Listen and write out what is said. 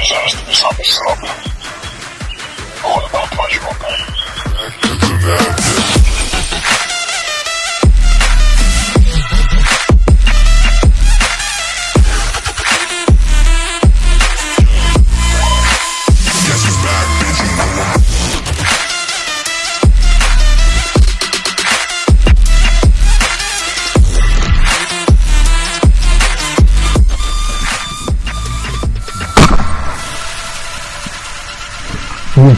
Пожалуйста, не слабый срок. 음.